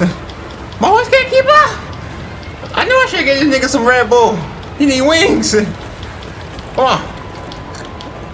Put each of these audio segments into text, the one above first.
My horse can't keep up. I knew I should get this nigga some Red Bull. He need wings. Come on.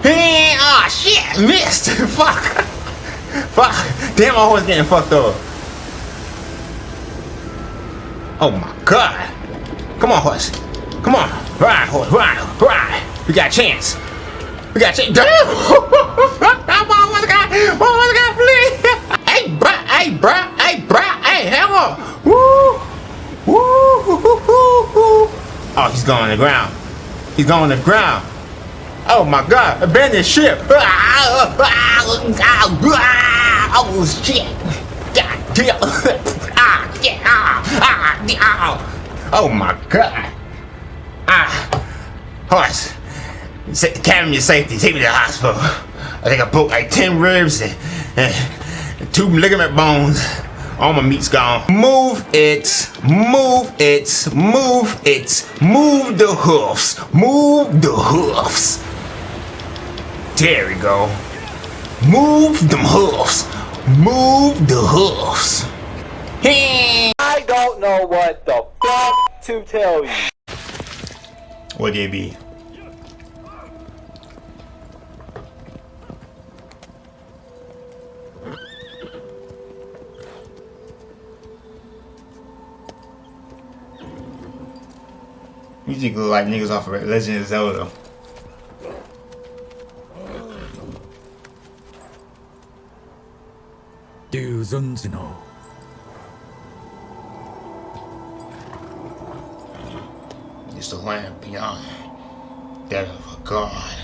Hey, ah, shit, missed. Fuck. Fuck. Damn, my horse getting fucked up. Oh my god. Come on, horse. Come on. Ride, horse, ride, ride. We got a chance. We got a chance. Damn! my horse got, my got flee. hey, bruh, hey, bruh, hey, bruh, hey, hell Woo! Woo! Oh, he's going on the ground. He's going on the ground. Oh my god, abandoned ship. Oh shit. God damn. Ah. Ah, Oh my god. Ah. Horse. Carry me to safety. Take me to the hospital. I think I broke like 10 ribs and, and two ligament bones. All my meat's gone. Move it, move it, move it, move the hoofs, move the hoofs. There we go. Move them hoofs, move the hoofs. I don't know what the fuck to tell you. What it be? You just look like niggas off of Legend of Zelda. Do Zunzino. It's the land beyond that of a god.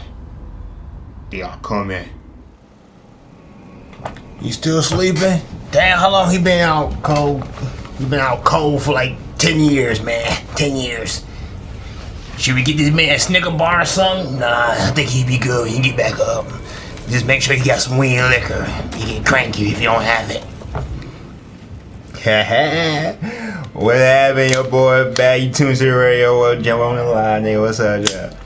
They are coming. You still sleeping? Damn, how long he been out cold? He been out cold for like 10 years, man. 10 years. Should we get this man a Snicker bar or something? Nah, I think he'd be good. He can get back up. Just make sure you got some weed and liquor. He can crank you if you don't have it. what happened, your boy? Back you tuned to the radio. Well, jump on the line, nigga. What's up, yeah?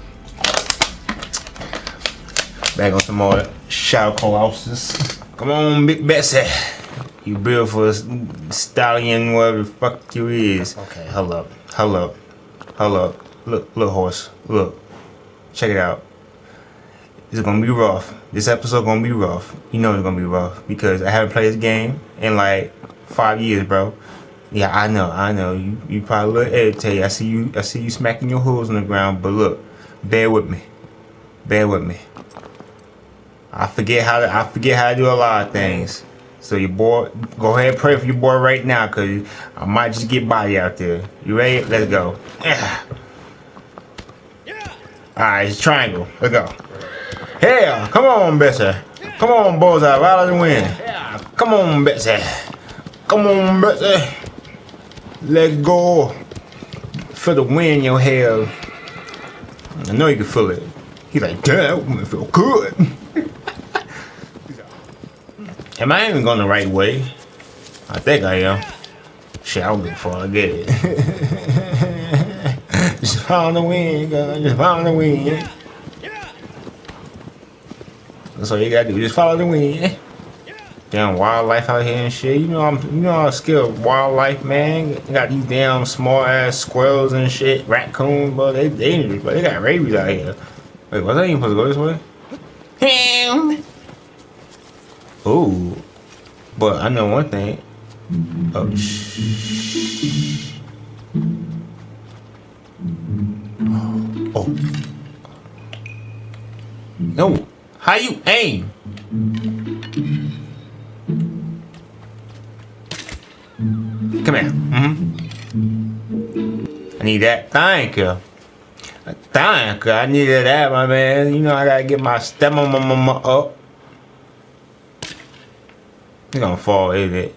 Back on some more shout colossus. Come on, Big Bessie. You beautiful stallion, whatever the fuck you is. Okay, hold up, hold up, hold up. Look, look, horse. Look. Check it out. It's gonna be rough. This episode gonna be rough. You know it's gonna be rough because I haven't played this game in like five years, bro. Yeah, I know, I know. You you probably look irritated. I see you I see you smacking your hooves on the ground, but look, bear with me. Bear with me. I forget how to I forget how to do a lot of things. So your boy, go ahead and pray for your boy right now, cause I might just get body out there. You ready? Let's go. Alright, it's triangle. Let's go. Hell, come on, Bessie. Come on, Bullseye, right out the wind. Come on, Betsy. Come on, Betsy. Let go. Feel the wind in your hair. I know you can feel it. He's like, damn, that feel good. am I even going the right way? I think I am. Shit, I don't give a fuck. I get it. Follow the wind, girl. Just follow the wind. That's all you gotta do. Just follow the wind. Damn wildlife out here and shit. You know I'm you know I'm skilled wildlife man. got these damn small ass squirrels and shit, raccoons, but they dangerous, but they got rabies out here. Wait, was I even supposed to go this way? Him. Ooh. But I know one thing. Oh shh. Oh. No. How you aim? Come here. Mm hmm I need that. Thank you. Thank you. I needed that, my man. You know I gotta get my stem on my mama up. You're gonna fall, is it?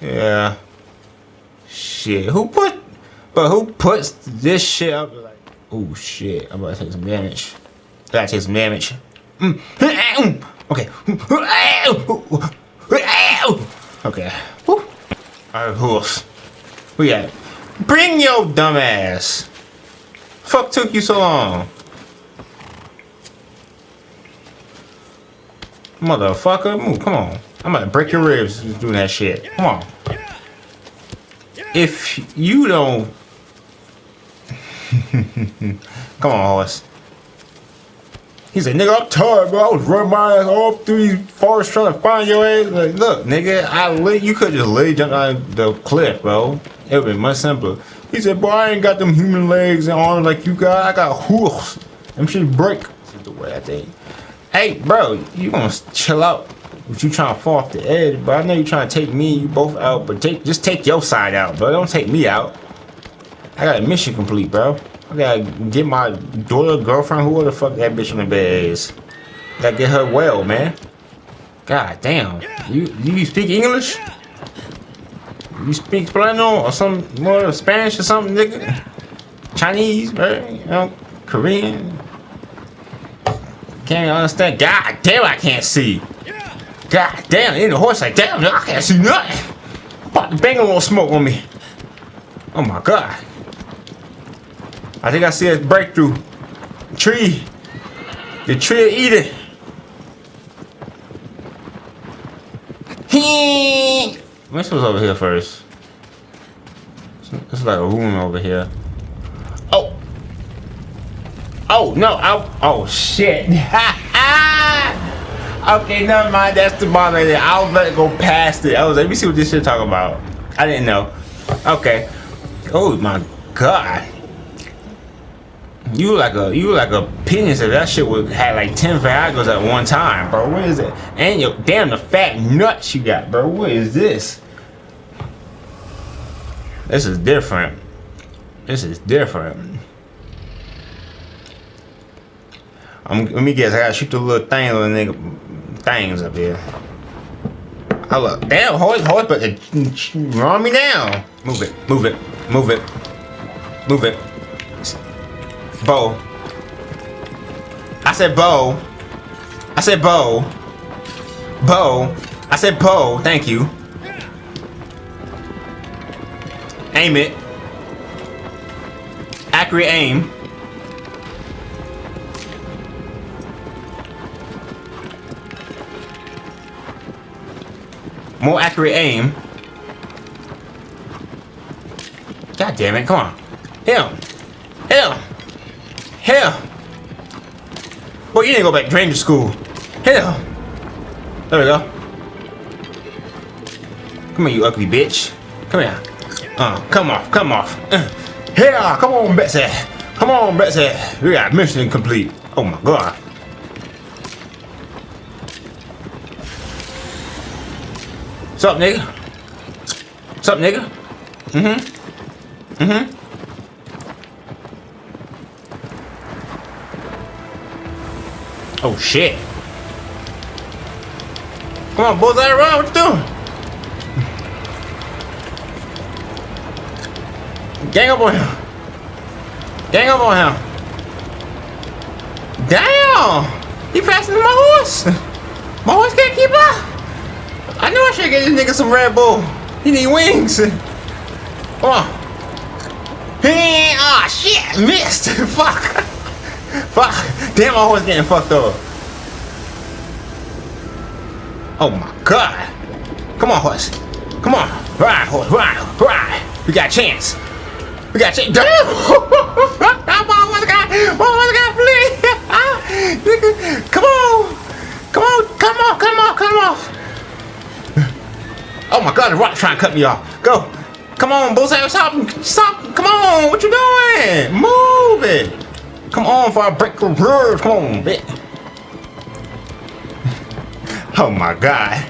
Yeah. Shit. Who put but who puts this shit up like, oh shit, I'm about to take some damage. I gotta take some damage. Mm. Okay. Okay. Alright, who else? We got Bring your dumb ass. Fuck took you so long? Motherfucker, move, come on. I'm about to break your ribs doing that shit. Come on. if you don't come on horse he said nigga i'm tired bro. I was running my ass all through these forests trying to find your ass like look nigga i lit you could just lay down on the cliff bro. It would be much simpler. He said boy i ain't got them human legs and arms like you got. I got hoofs them shit break. The way i think. Hey bro you gonna chill out. But you trying to fall off the edge, but I know you trying to take me you both out, but take just take your side out, bro. Don't take me out. I got a mission complete, bro. I gotta get my daughter, girlfriend, whoever the fuck that bitch in the bed is. Gotta get her well, man. God damn. You you speak English? You speak Spanish or some more Spanish or something, nigga? Chinese, right? You know, Korean. Can't understand. God damn, I can't see. God damn, in the horse like damn, I can't see nothing. About to bang a little smoke on me. Oh my god. I think I see a breakthrough. Tree. The tree eat it. What's over here first? It's like a room over here. Oh. Oh no! Oh, oh shit! Okay, never mind. That's the bomb right there. I'll let it go past it. I was like, let me see what this shit talking about. I didn't know. Okay. Oh my god. You like a you like a penis if that shit would had like 10 Viagra's at one time, bro. What is it? And your damn the fat nuts you got, bro. What is this? This is different. This is different. I'm, let me guess. I gotta shoot the little thing, little nigga things up here. Oh look, damn, hold, hold, but run me down. Move it, move it, move it, move it. Bow. I said bow. I said bow. Bow. I said bow. Thank you. Aim it. Accurate aim. More accurate aim. God damn it, come on. Him. Him. Him. Boy, you didn't go back to ranger school. Him. There we go. Come here, you ugly bitch. Come here. Uh, come off, come off. Uh, here, come on, Betsy. Come on, Betsy. We got mission complete. Oh my god. What's up, nigga? What's up, nigga? Mm-hmm. Mm-hmm. Oh, shit. Come on, boys, bullseye around. What you doing? Gang up on him. Gang up on him. Damn! He passing my horse. My horse can't keep up. I knew I should get this nigga some Red Bull. He need wings. Come on. Hey, ah, oh, shit, missed. Fuck. Fuck. Damn, my horse getting fucked up. Oh my god. Come on, horse. Come on. Ride, horse, ride, ride. We got a chance. We got a chance. Damn! Come on, what the guy? What the guy, please? Come on. Come on, come on, come on, come on. Oh my god, the rock trying to cut me off. Go. Come on, Bullseye, stop. Stop. Come on. What you doing? Move it. Come on, for I break the rules. Come on, bitch. Oh my god.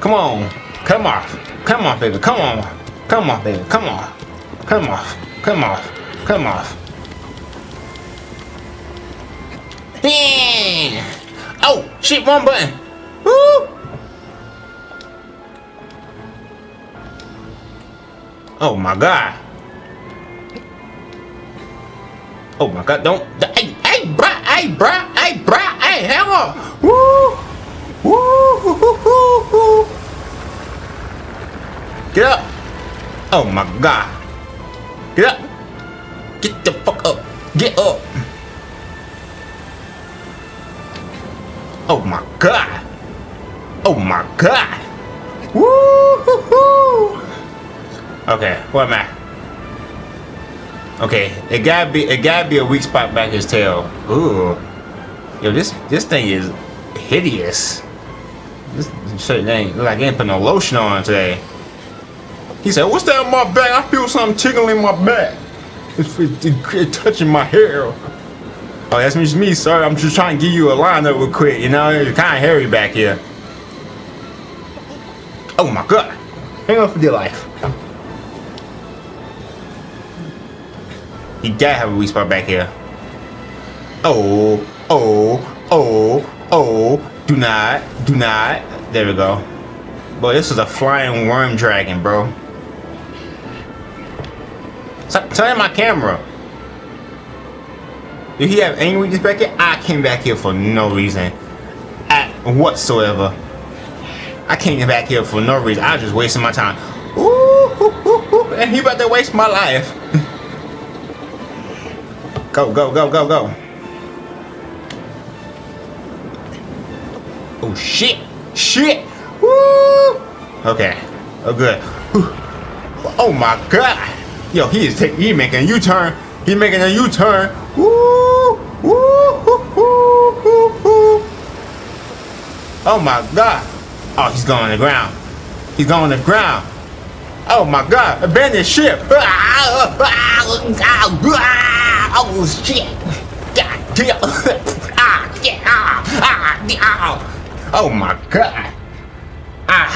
Come on. Come off. Come on, baby. Come on. Come on, baby. Come on. Come off. Come off. Come off. Yeah. Oh, shit, one button. Woo. Oh my god. Oh my god, don't hey hey bruh, hey bruh, hey bruh, hey hammer! Woo! Woo! Get up! Oh my god. Get up! Get the fuck up! Get up! Oh my god! Oh my god! Woo! Hoo, hoo. Okay, what am I? Okay, it gotta be it gotta be a weak spot back his tail. Ooh. Yo, this this thing is hideous. This shit ain't like ain't put no lotion on today. He said, "What's that on my back? I feel something tickling my back. It's, it's, it's touching my hair." Oh, that's just me. Sorry, I'm just trying to give you a line up real quick. You know, it's kind of hairy back here. Oh my god! Hang on for dear life. He gotta have a spot back here. Oh, oh, oh, oh. Do not, do not. There we go. Boy, this is a flying worm dragon, bro. Stop turning my camera. Did he have any weakness back here? I came back here for no reason. At whatsoever. I came back here for no reason. I was just wasting my time. Ooh, ooh, ooh, and he about to waste my life. Go, go, go, go, go. Oh, shit. Shit. Woo. Okay. Oh, good. Oh, my God. Yo, he is taking, he making a U-turn. He making a U-turn. Woo. Woo. Oh, my God. Oh, he's going on the ground. He's going on the ground. Oh, my God. Abandon ship. Ah. Ah. Ah. Oh shit! God damn! ah, yeah, ah, ah, ah. Oh my god! Ah,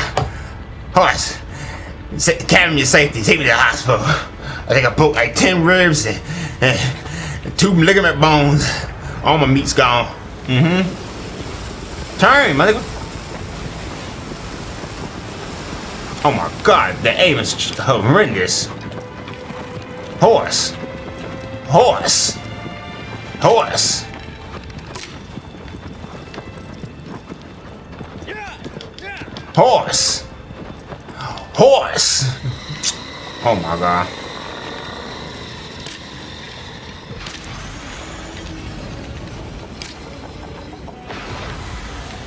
horse, carry me to safety. Take me to the hospital. I think I broke like ten ribs and, and two ligament bones. All my meat's gone. Mm-hmm. Turn, mother. Oh my god, the aim is horrendous. Horse. Horse! Horse! Horse! Horse! Oh my god.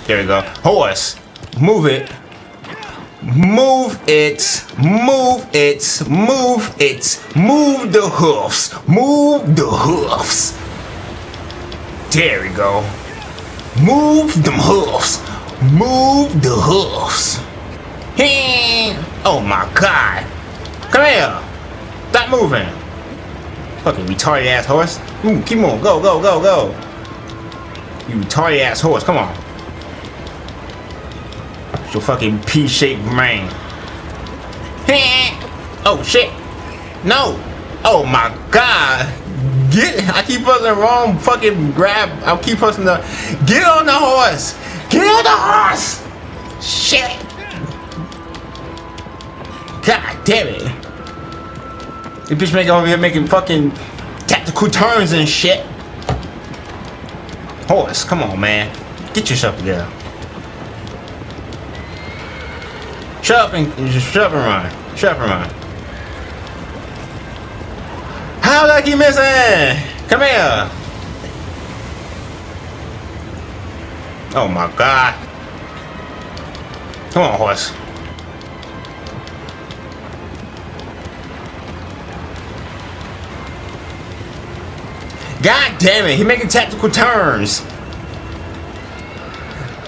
There we go. Horse! Move it! Move it, move it, move it, move the hoofs, move the hoofs. There we go. Move them hoofs, move the hoofs. Hey. Oh my god. Come here. Stop moving. Fucking retarded ass horse. Ooh, keep on. Go, go, go, go. You retarded ass horse. Come on your fucking P-shaped brain. oh shit! No! Oh my god! Get! I keep pressing wrong fucking grab. I keep pressing the. Get on the horse! Get on the horse! Shit! God damn it! This bitch making over here making fucking tactical turns and shit. Horse, come on, man. Get yourself together. Just shut run. And run. How did I missing? Come here. Oh my god. Come on, horse. God damn it, he making tactical turns.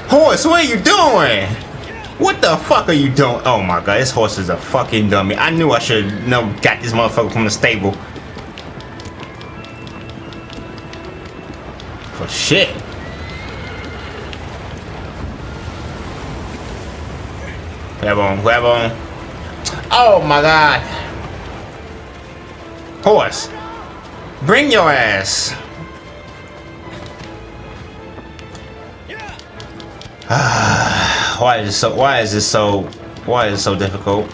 Horse, what are you doing? What the fuck are you doing? Oh my god, this horse is a fucking dummy. I knew I should no got this motherfucker from the stable. For shit. Grab on, grab on. Oh my god. Horse. Bring your ass. Ah. Why is this so? Why is this so? Why is it so difficult?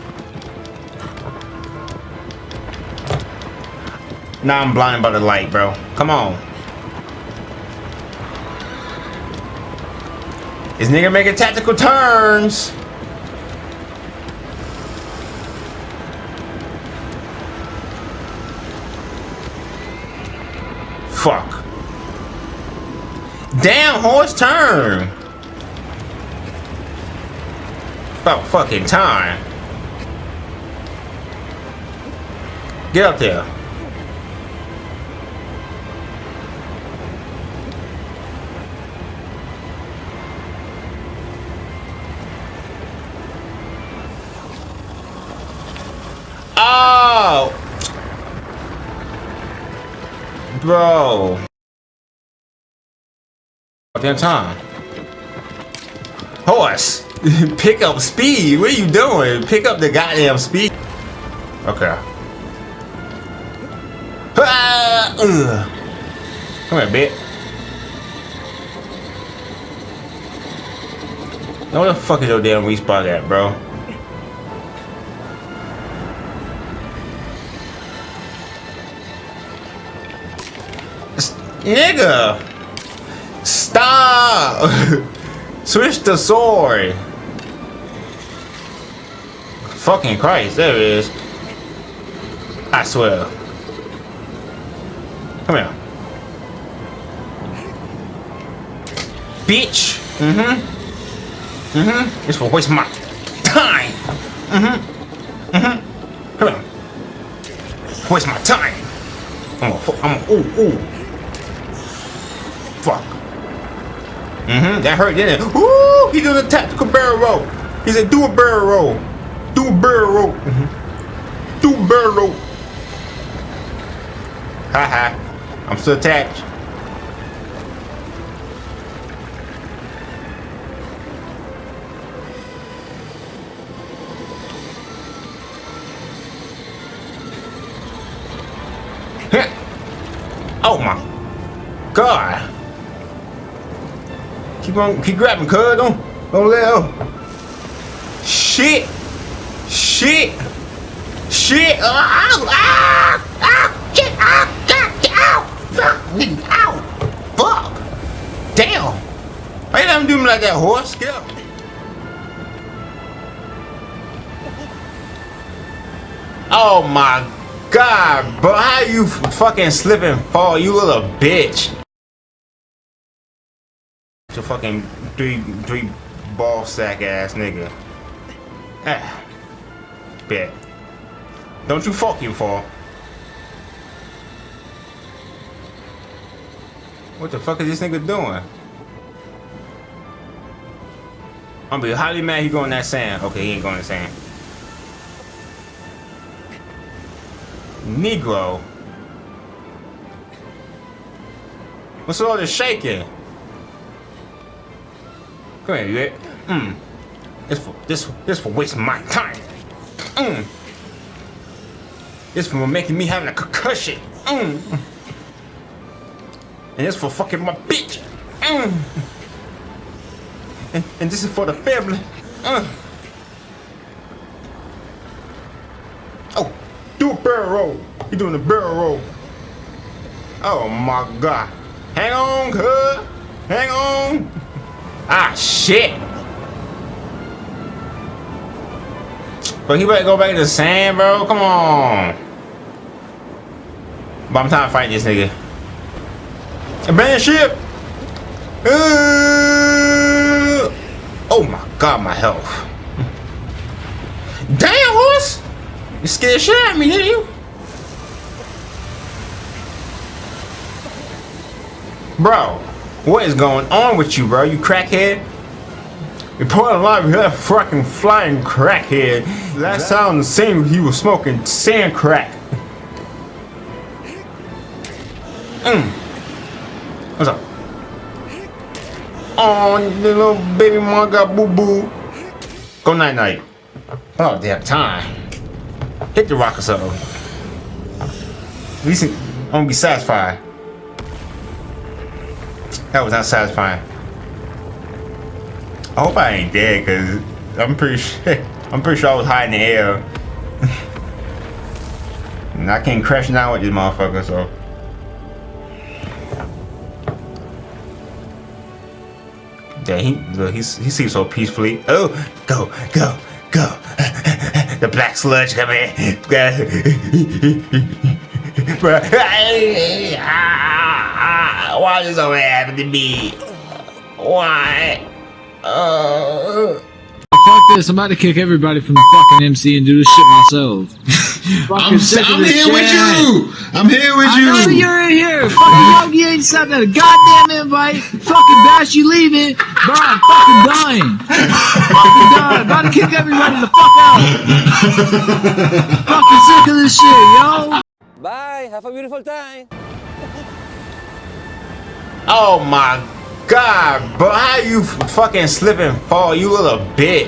Now I'm blinded by the light, bro. Come on. This nigga making tactical turns. Fuck. Damn, horse turn. About fucking time. Get up there. Oh! Bro. Damn time. Horse! Pick up speed! What are you doing? Pick up the goddamn speed. Okay. Ah, ugh. Come here, bitch. Now where the fuck is your damn respawn at, bro? Nigga! Stop! Switch the sword! Fucking Christ, there it is. I swear. Come here. Bitch! Mm-hmm. Mm-hmm. It's for waste my time! Mm-hmm. Mm-hmm. Come here. Waste my time! I'm a, I'm a, ooh, ooh. Fuck. Mm-hmm. That hurt, didn't it? Ooh! He doing a tactical barrel roll. He said, do a barrel roll. Do a barrel. Mm-hmm. Do barrel Ha ha. I'm still attached. oh my god. Keep on keep grabbing, cuz don't don't let go. Shit! Shit! Shit! Ow! Ow! Ow! Shit! Ow! Ow! Ow! Ow! Fuck! Damn! Why you let him do me like that, horse? Get up! Oh my god, bro! How you fucking slip and fall? You little bitch! Your fucking three three ball sack ass nigga. Ah. Bet. Don't you fucking fall. What the fuck is this nigga doing? I'm be highly mad he going that sand. Okay, he ain't going that sand. Negro. What's all this shaking? Come here, you. Mm. This for this this for wasting my time. Mm. This for making me having a concussion. Mm. And this for fucking my bitch. Mm. And, and this is for the family. Mm. Oh, do a barrel roll. You doing a barrel roll. Oh my god. Hang on, cuz. Hang on. Ah, shit. But he better go back to the sand, bro. Come on. But I'm trying to fight this nigga. Abandon ship. Uh, oh my god, my health. Damn, horse. You scared shit out of me, didn't you? Bro, what is going on with you, bro? You crackhead? Report alive, you that fucking flying crackhead. That sounds the same he was smoking sand crack. Mm. What's up? Oh, the little baby mom got boo boo. Go night night. Oh, damn time. Hit the rock or something. At least I'm gonna be satisfied. That was not satisfying. I hope I ain't dead, cause I'm pretty sure I'm pretty sure I was high in the air. and I can't crash down with this motherfucker, so. Yeah, he look, he's, he seems so peacefully. Oh, go, go, go. the black sludge come in. Ah, ah, ah, why does this always happen to me? Why? Uh, fuck this. I'm about to kick everybody from the fucking MC and do this shit myself. I'm, sick I'm this here with you. I'm here with I know you. you're in here. Fucking Yogi ain't sent that goddamn invite. Fucking Bash, you leaving. Bro, I'm fucking dying. fucking dying. About to kick everybody the fuck out. fucking sick of this shit, yo. Bye. Have a beautiful time. Oh my god, bro. How you fucking slip and fall? You little bitch.